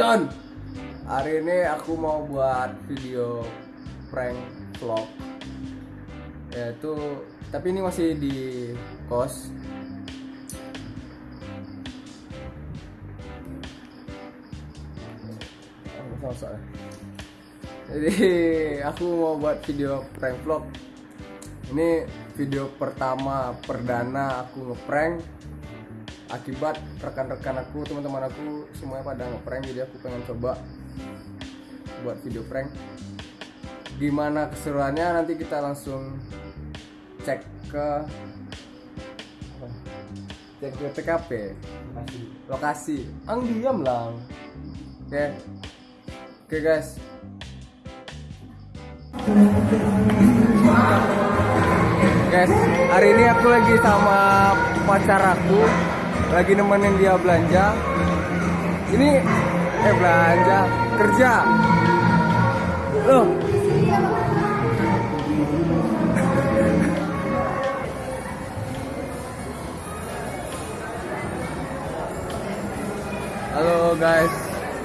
on. Hari ini aku mau buat video prank vlog. Yaitu tapi ini masih di kos. Jadi aku mau buat video prank vlog. Ini video pertama perdana aku ngeprank akibat rekan-rekan aku teman-teman aku semuanya pada ngeprank jadi aku pengen coba buat video prank. Gimana keseruannya? Nanti kita langsung cek ke cek ke TKP lokasi. Ang diam lang. Oke. Oke guys. Guys hari ini aku lagi sama pacar aku lagi nemenin dia belanja. Ini eh belanja kerja. Loh. Halo guys.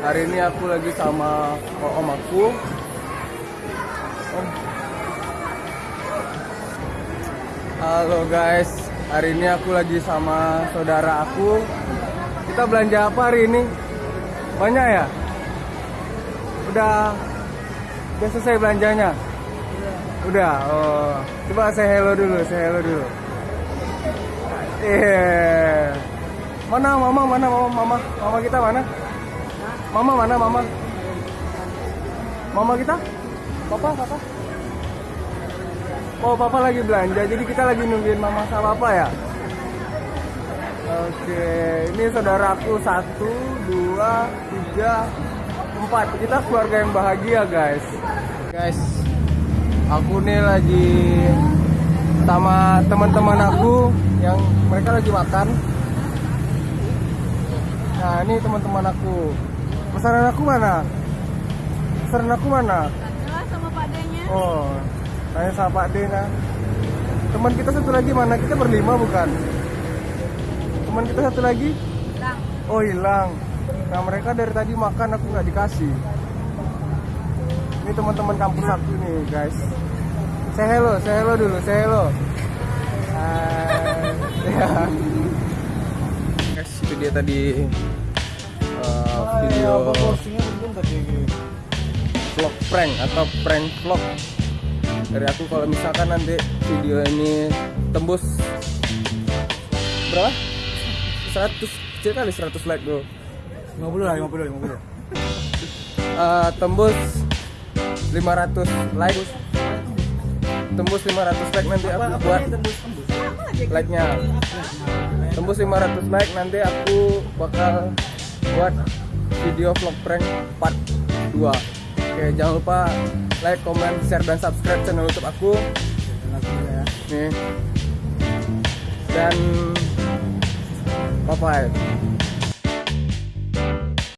Hari ini aku lagi sama om aku. Halo guys, hari ini aku lagi sama saudara aku. Kita belanja apa hari ini? Banyak ya? Udah udah selesai belanjanya? Udah. Oh, coba saya hello dulu, saya hello dulu. Iya. Mana mama, mana mama, mama, mama kita mana? Mama mana mama? Mama kita? Papa, papa? Oh, papa lagi belanja, jadi kita lagi nungguin mama sama papa ya? Oke, ini saudaraku satu, dua, tiga, empat. Kita keluarga yang bahagia, guys. Guys, aku nih lagi sama teman-teman aku yang mereka lagi makan. Nah, ini teman-teman aku. Pesanan aku mana? Pesanan aku mana? Adalah sama Pak D-nya. Oh, tanya sama Pak Dena. Teman kita satu lagi mana? Kita berlima bukan? Teman kita satu lagi? Hilang. Oh hilang. Nah mereka dari tadi makan aku nggak dikasih. Ini teman-teman kampus aku nih guys. Say hello, say hello dulu, say hello. Hai. Ya. Guys, itu dia tadi uh, video vlog prank atau prank vlog dari aku kalau misalkan nanti video ini tembus berapa? 100 kecil kali 100 like bro. 50 lah, 50, 50. Eh, tembus 500 like. Tembus 500 like nanti aku buat like nya tembus. 500 like nanti aku bakal buat video vlog prank part 2 oke jangan lupa like, comment, share, dan subscribe channel youtube aku. Nih. Dan bye bye